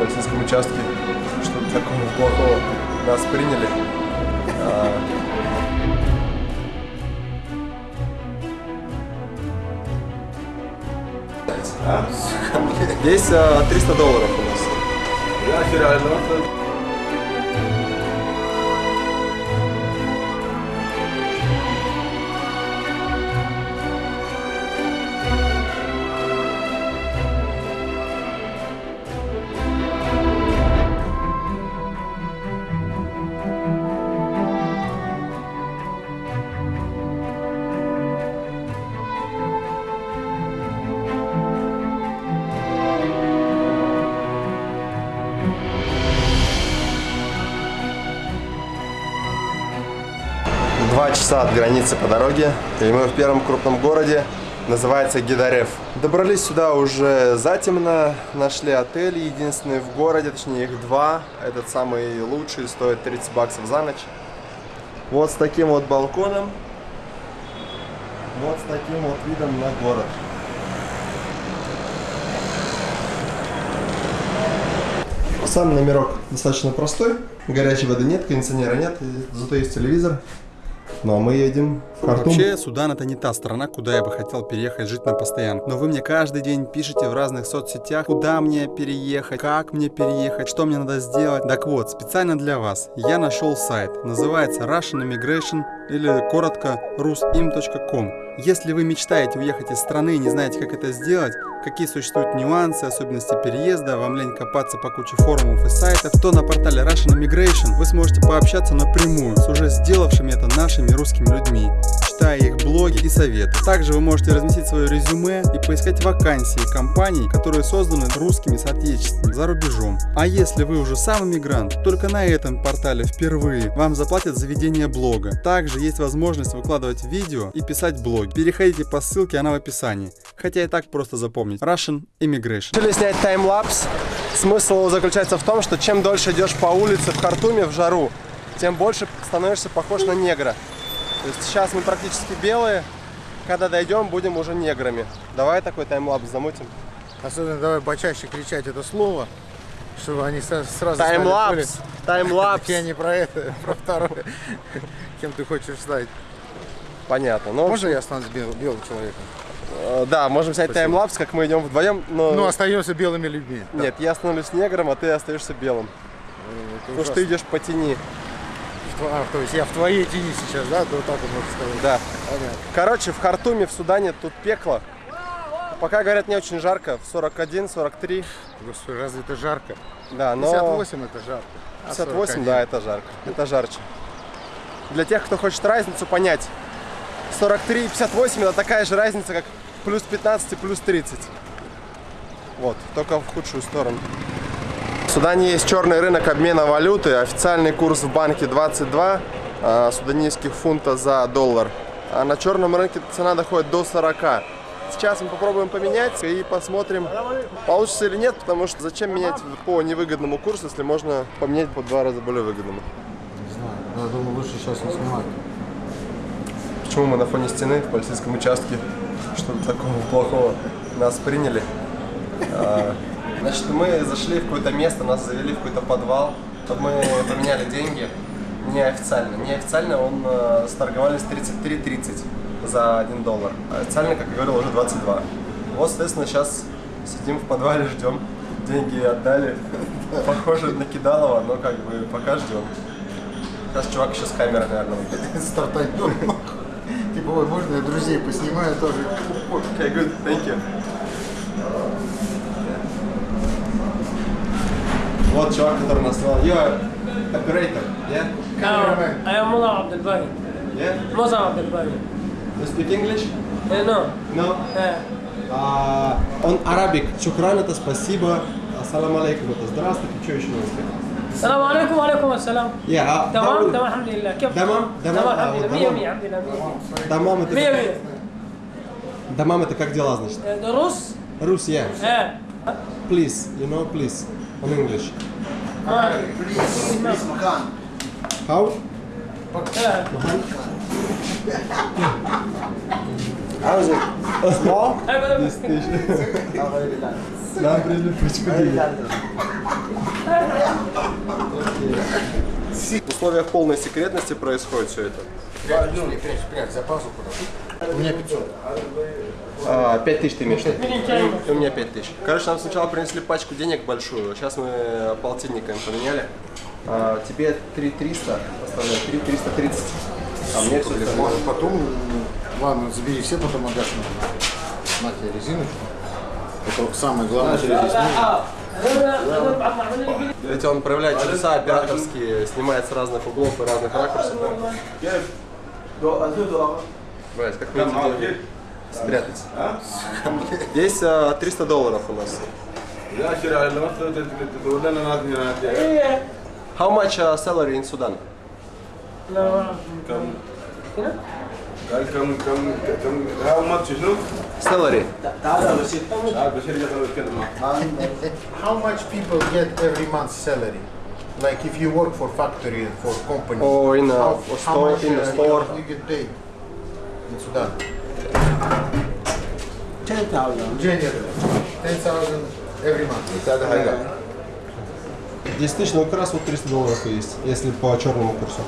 полицейском участке? Что-то такого плохого нас приняли. А, Здесь а, 300 долларов у нас. Два часа от границы по дороге, и мы в первом крупном городе, называется Гидарев. Добрались сюда уже затемно, нашли отель, единственный в городе, точнее их два. Этот самый лучший, стоит 30 баксов за ночь. Вот с таким вот балконом, вот с таким вот видом на город. Сам номерок достаточно простой, горячей воды нет, кондиционера нет, зато есть телевизор. Ну а мы едем Хартум. Вообще, Судан это не та страна, куда я бы хотел переехать жить на постоянку. Но вы мне каждый день пишете в разных соцсетях, куда мне переехать, как мне переехать, что мне надо сделать. Так вот, специально для вас я нашел сайт. Называется Russian Immigration или коротко rusim.com. Если вы мечтаете уехать из страны и не знаете, как это сделать, какие существуют нюансы, особенности переезда, вам лень копаться по куче форумов и сайтов, то на портале Russian Immigration вы сможете пообщаться напрямую с уже сделавшими это нашими русскими людьми, читая их блоги и советы. Также вы можете разместить свое резюме и поискать вакансии компаний, которые созданы русскими соотечественниками за рубежом. А если вы уже сам иммигрант, только на этом портале впервые вам заплатят за ведение блога. Также есть возможность выкладывать видео и писать блоги. Переходите по ссылке, она в описании. Хотя и так просто запомнить. Russian Immigration. Решили снять таймлапс. Смысл заключается в том, что чем дольше идешь по улице в Хартуме в жару, тем больше становишься похож на негра. То есть сейчас мы практически белые, когда дойдем, будем уже неграми. Давай такой таймлапс замутим. Особенно давай почаще кричать это слово, чтобы они сразу Таймлапс! Таймлапс! Я не про это, про второе. Кем ты хочешь стать? Понятно. Ну, Можно я останусь бел- белым человеком? э, да, можем Спасибо. таймлапс, как мы идем вдвоем, но... Ну, остаемся белыми людьми. Да. Нет, я становлюсь негром, а ты остаешься белым. Это Потому что ты ужасно. идешь по тени. А, то есть я в твоей тени сейчас, да? Вот так вот можно сказать. Да. Понятно. Короче, в Хартуме, в Судане тут пекло. Пока, говорят, не очень жарко, в 41-43. Господи, разве это жарко? Да, но... 58 это жарко. а 58, 41. да, это жарко. Это жарче. Для тех, кто хочет разницу понять, 43 и 58 это такая же разница, как плюс 15 и плюс 30. Вот, только в худшую сторону. В Судане есть черный рынок обмена валюты. Официальный курс в банке 22 а, суданийских фунта за доллар. А на черном рынке цена доходит до 40. Сейчас мы попробуем поменять и посмотрим, получится или нет, потому что зачем менять по невыгодному курсу, если можно поменять по два раза более выгодному. Не знаю, я думаю, лучше сейчас не снимать. Почему мы на фоне стены в полицейском участке? Что-то такого плохого нас приняли. Значит, мы зашли в какое-то место, нас завели в какой-то подвал. Тут мы поменяли деньги неофициально. Неофициально он э, сторговались 33.30 за 1 доллар. А официально, как я говорил, уже 22. Вот, соответственно, сейчас сидим в подвале, ждем. Деньги отдали. Похоже на кидалово, но как бы пока ждем. Сейчас чувак еще с камерой, наверное, выйдет. Стартанем. Типа, ой, можно я друзей поснимаю тоже? Okay, good. Thank you. Вот чувак, который нас снимал. You're operator, yeah? No, I am Mullah Abdel Bari. Yeah? Musa Abdel Bari. You speak English? Eh, no. No. Eh, А, он арабик. Шукран это спасибо. Ассаламу алейкум это здравствуйте. Что еще надо сказать? السلام عليكم وعليكم السلام Yeah, а- تمام how- تمام الحمد لله كيف تمام، تمام، تمام آه، الحمد لله تمام. 100 100 عبد الله 100 Дамам это... 100 100 Дамам это как дела, значит? دروس Рус, yeah. ايه Please, you know, please. on English. Hi, please, please, Makan. How? Makan. How is it? Small? This station. Нам пришли пучку В условиях полной секретности происходит все это. Прячь, прячь, прячь. У меня 500. А, Пять тысяч ты имеешь У меня пять тысяч. Короче, нам сначала принесли пачку денег большую, сейчас мы полтинниками поменяли. А, тебе 3300 оставляю, 3330. А мне все Блин, может потом, ладно, забери все, потом отдашь мне. На тебе резиночку. Это самое главное, что здесь нужно. Ведь он проявляет чудеса операторские, снимает с разных углов и разных ракурсов. Брать, как мне эти деньги спрятать? Здесь а, 300 долларов у нас. How much uh, salary in Sudan? قال كم كم كم هاو ماتش شنو؟ Salary. تعال بشير يقدر يتكلم معك How much people get every month salary? Like if you work for factory, for company. Or in a- how, or how store- much in a uh, store. You, you get paid Вот сюда. 10,000. January. 10,000 every month. И 10 тысяч, но как раз вот 300 долларов есть, если по черному курсу.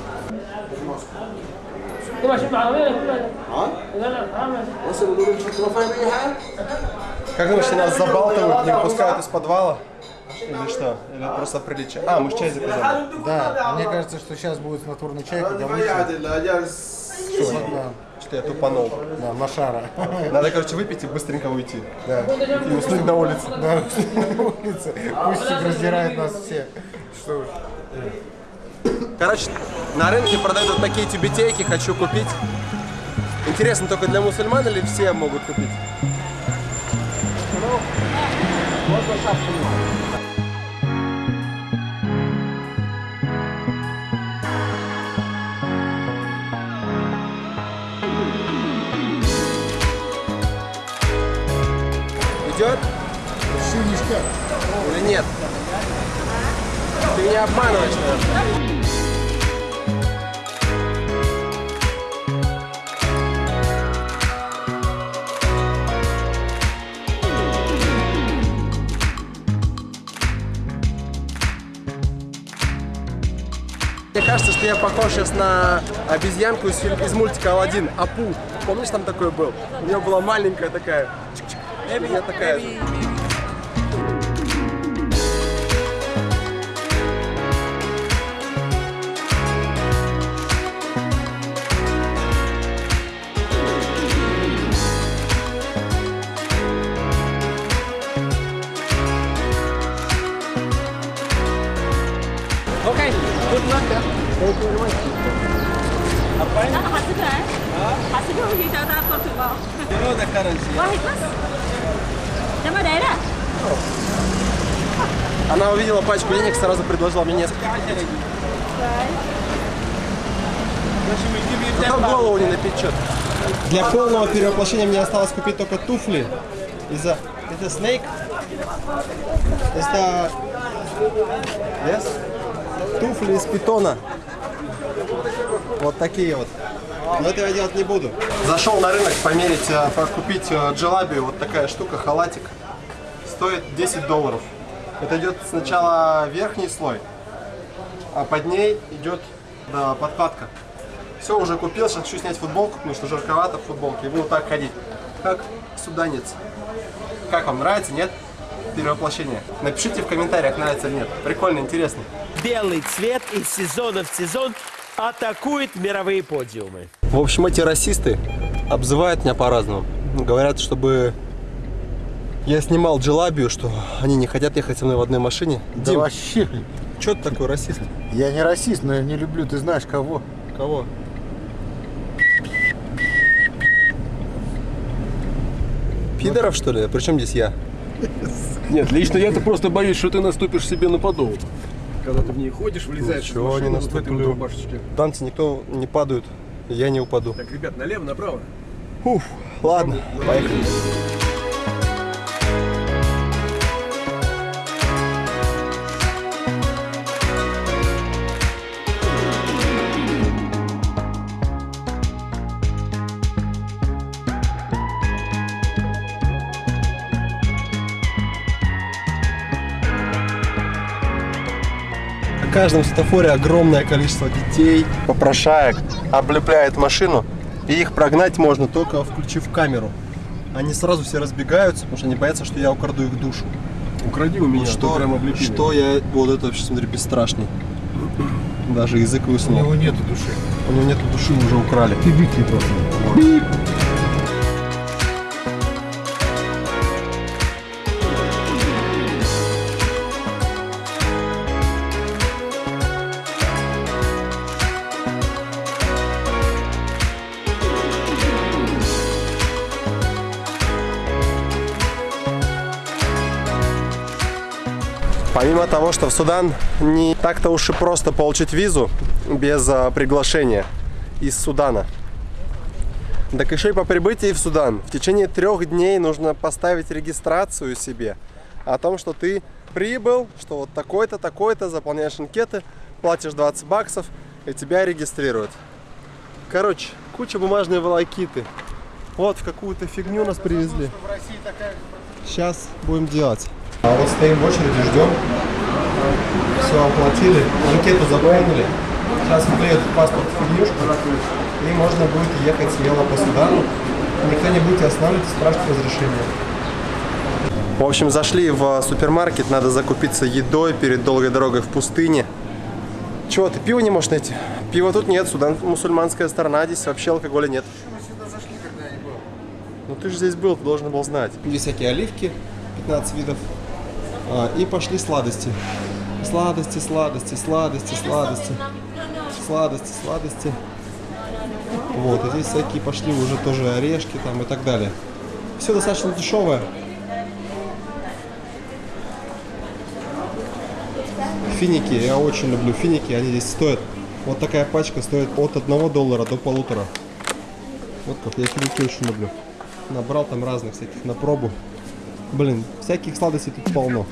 Как думаешь, нас забалтывают, не выпускают из подвала? Или что? Или просто приличие? А, мы ж чай заказали. Да, мне кажется, что сейчас будет натурный чай, когда мы... Да, Что я тупанул. да, Машара. Надо, короче, выпить и быстренько уйти. Да. И уснуть на улице. Да, на улице. Пусть раздирает нас все. Что уж. Короче, на рынке продают вот такие тюбетейки, хочу купить. Интересно, только для мусульман или все могут купить? Идет или нет? Ты меня обманываешь, наверное. Мне кажется, что я похож сейчас на обезьянку из, фильма, из мультика Алладин, Апу. Помнишь, там такой был? У нее была маленькая такая. чик-чик. У меня такая Она увидела пачку денег, сразу предложила мне несколько. Зато голову не напечет. Для полного перевоплощения мне осталось купить только туфли. Из-за... Это Snake? Это... Yes? Туфли из питона. Вот такие вот. Но этого я делать не буду. Зашел на рынок померить, э, купить э, джелаби. Вот такая штука, халатик. Стоит 10 долларов. Это идет сначала верхний слой, а под ней идет да, подкладка. Все, уже купил, сейчас хочу снять футболку, потому что жарковато в футболке, и буду так ходить, как суданец. Как вам, нравится, нет? Перевоплощение. Напишите в комментариях, нравится или нет. Прикольно, интересно. Белый цвет из сезона в сезон атакует мировые подиумы. В общем, эти расисты обзывают меня по-разному. Говорят, чтобы я снимал джелабию, что они не хотят ехать со мной в одной машине. Да Дим, вообще. что ты такой расист? Я не расист, но я не люблю, ты знаешь кого. Кого? Пидоров, что ли? Причем здесь я? Нет, лично я-то просто боюсь, что ты наступишь себе на подол. Когда ты в ней ходишь, влезаешь Ничего в машину не вот в этой вот рубашечке. Танцы никто не падают, я не упаду. Так, ребят, налево, направо. Уф, ладно, поехали. На каждом светофоре огромное количество детей, попрошаек облепляет машину, и их прогнать можно только включив камеру. Они сразу все разбегаются, потому что они боятся, что я украду их душу. Укради у меня, что, прям облепили. что я... Вот это вообще, смотри, бесстрашный. Даже язык У высунул. него нету души. У него нету души, уже украли. Ты выкли просто. Помимо того, что в Судан не так-то уж и просто получить визу без а, приглашения из Судана. Так еще и по прибытии в Судан в течение трех дней нужно поставить регистрацию себе о том, что ты прибыл, что вот такой-то, такой-то, заполняешь анкеты, платишь 20 баксов и тебя регистрируют. Короче, куча бумажной волокиты. Вот в какую-то фигню нас привезли. Сейчас будем делать. А вот стоим в очереди, ждем. Все оплатили, анкету заполнили. Сейчас вклеят в паспорт фигнюшку, и можно будет ехать смело по Судану. Никто не будет останавливать и спрашивать разрешение. В общем, зашли в супермаркет, надо закупиться едой перед долгой дорогой в пустыне. Чего, ты пиво не можешь найти? Пива тут нет, Судан мусульманская страна, здесь вообще алкоголя нет. Ну ты же здесь был, ты должен был знать. Здесь всякие оливки, 15 видов. А, и пошли сладости. Сладости, сладости, сладости, сладости. Сладости, сладости. Вот, и здесь всякие пошли уже тоже орешки там и так далее. Все достаточно дешевое. Финики, я очень люблю финики, они здесь стоят. Вот такая пачка стоит от 1 доллара до полутора. Вот как, я финики очень люблю. Набрал там разных всяких на пробу. Блин, всяких сладостей тут полно.